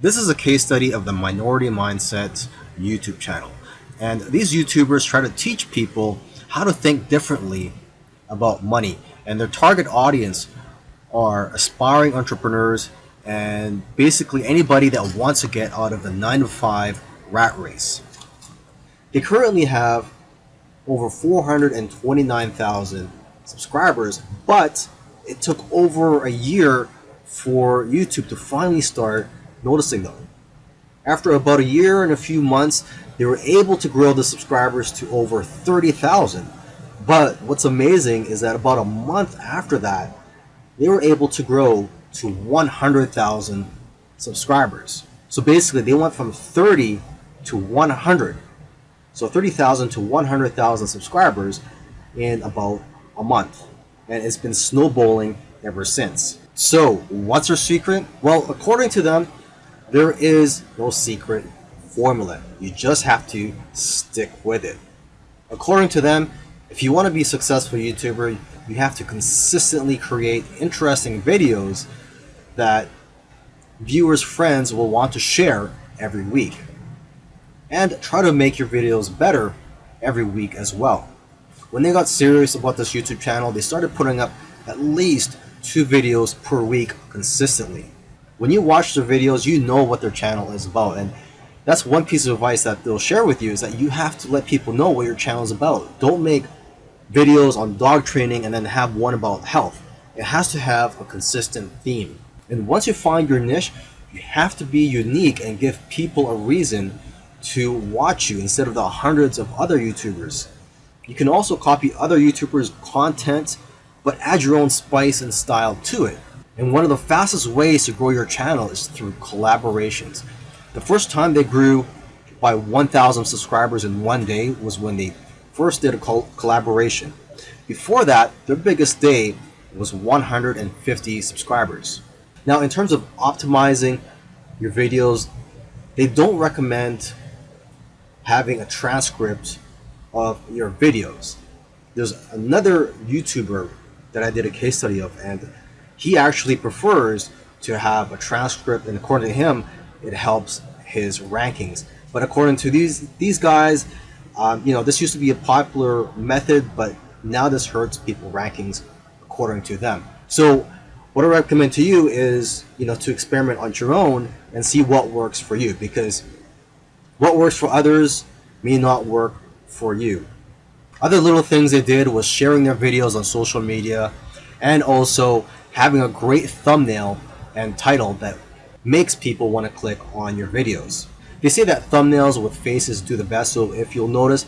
This is a case study of the Minority Mindset YouTube channel. And these YouTubers try to teach people how to think differently about money. And their target audience are aspiring entrepreneurs and basically anybody that wants to get out of the 9 to 5 rat race. They currently have over 429,000 subscribers, but it took over a year for YouTube to finally start noticing them. After about a year and a few months, they were able to grow the subscribers to over 30,000. But what's amazing is that about a month after that, they were able to grow to 100,000 subscribers. So basically, they went from 30 to 100. So 30,000 to 100,000 subscribers in about a month. And it's been snowballing ever since. So, what's their secret? Well, according to them, there is no secret formula. You just have to stick with it. According to them, if you want to be a successful YouTuber, you have to consistently create interesting videos that viewers' friends will want to share every week. And try to make your videos better every week as well. When they got serious about this YouTube channel, they started putting up at least two videos per week consistently when you watch their videos, you know what their channel is about. And that's one piece of advice that they'll share with you is that you have to let people know what your channel is about. Don't make videos on dog training and then have one about health. It has to have a consistent theme. And once you find your niche, you have to be unique and give people a reason to watch you instead of the hundreds of other YouTubers. You can also copy other YouTubers' content, but add your own spice and style to it. And one of the fastest ways to grow your channel is through collaborations. The first time they grew by 1,000 subscribers in one day was when they first did a collaboration. Before that, their biggest day was 150 subscribers. Now, in terms of optimizing your videos, they don't recommend having a transcript of your videos. There's another YouTuber that I did a case study of, and he actually prefers to have a transcript, and according to him, it helps his rankings. But according to these these guys, um, you know, this used to be a popular method, but now this hurts people rankings according to them. So what I recommend to you is, you know, to experiment on your own and see what works for you because what works for others may not work for you. Other little things they did was sharing their videos on social media and also having a great thumbnail and title that makes people want to click on your videos. They say that thumbnails with faces do the best, so if you'll notice,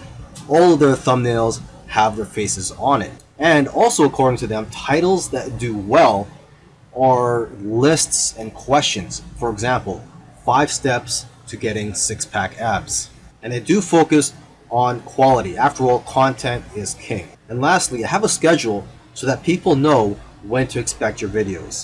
all of their thumbnails have their faces on it. And also according to them, titles that do well are lists and questions. For example, five steps to getting six-pack abs. And they do focus on quality. After all, content is king. And lastly, have a schedule so that people know when to expect your videos.